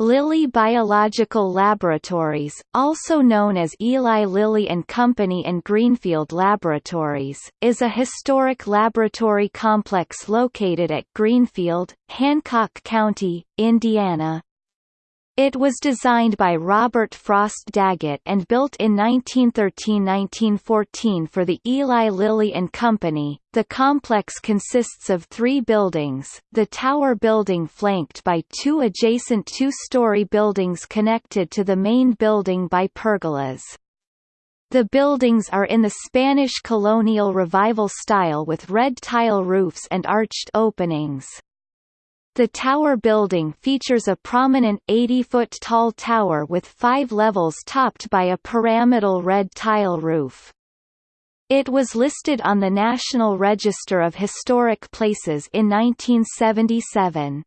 Lilly Biological Laboratories, also known as Eli Lilly and Company and Greenfield Laboratories, is a historic laboratory complex located at Greenfield, Hancock County, Indiana. It was designed by Robert Frost Daggett and built in 1913–1914 for the Eli Lilly and Company. The complex consists of three buildings, the tower building flanked by two adjacent two-story buildings connected to the main building by pergolas. The buildings are in the Spanish colonial revival style with red tile roofs and arched openings. The tower building features a prominent 80-foot-tall tower with five levels topped by a pyramidal red tile roof. It was listed on the National Register of Historic Places in 1977.